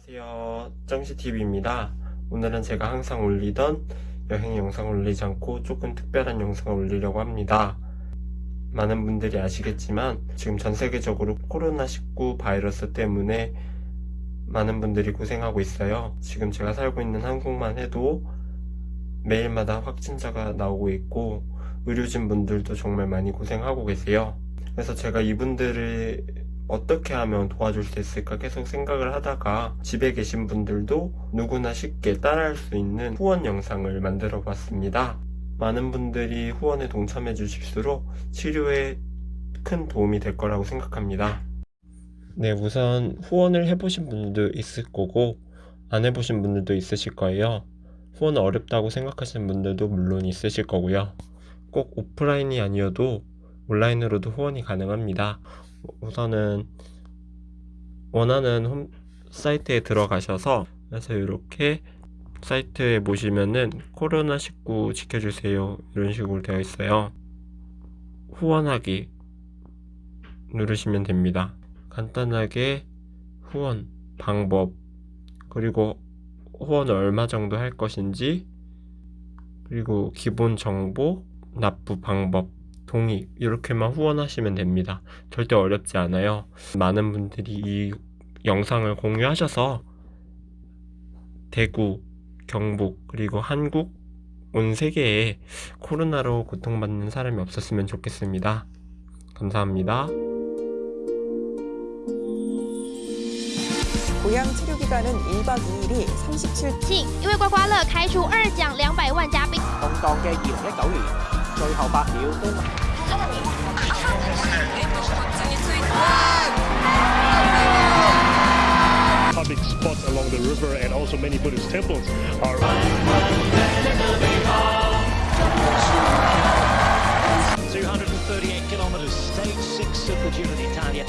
안녕하세요. 정시TV입니다. 오늘은 제가 항상 올리던 여행 영상 올리지 않고 조금 특별한 영상을 올리려고 합니다. 많은 분들이 아시겠지만 지금 전 세계적으로 코로나19 바이러스 때문에 많은 분들이 고생하고 있어요. 지금 제가 살고 있는 한국만 해도 매일마다 확진자가 나오고 있고 의료진 분들도 정말 많이 고생하고 계세요. 그래서 제가 이분들을 어떻게 하면 도와줄 수 있을까 계속 생각을 하다가 집에 계신 분들도 누구나 쉽게 따라할 수 있는 후원 영상을 만들어 봤습니다. 많은 분들이 후원에 동참해 주실수록 치료에 큰 도움이 될 거라고 생각합니다. 네, 우선 후원을 해보신 분들도 있을 거고 안 해보신 분들도 있으실 거예요. 후원 어렵다고 생각하시는 분들도 물론 있으실 거고요. 꼭 오프라인이 아니어도 온라인으로도 후원이 가능합니다. 우선은 원하는 홈 사이트에 들어가셔서 그래서 이렇게 사이트에 보시면은 코로나19 지켜주세요 이런 식으로 되어 있어요. 후원하기 누르시면 됩니다. 간단하게 후원 방법 그리고 후원 얼마 정도 할 것인지 그리고 기본 정보 납부 방법 동의 이렇게만 후원하시면 됩니다. 절대 어렵지 않아요. 많은 분들이 이 영상을 공유하셔서 대구, 경북, 그리고 한국 온 세계에 코로나로 고통받는 사람이 없었으면 좋겠습니다. 감사합니다. 고향 치료 기간은 1박 2일이 37庆，因为刮刮乐开出二奖两百万加币。動盪嘅二零一九年， 最後八秒都。Public spots along the river and also many Buddhist temples are. Two hundred and thirty-eight kilometers, stage six of the Giro d'Italia.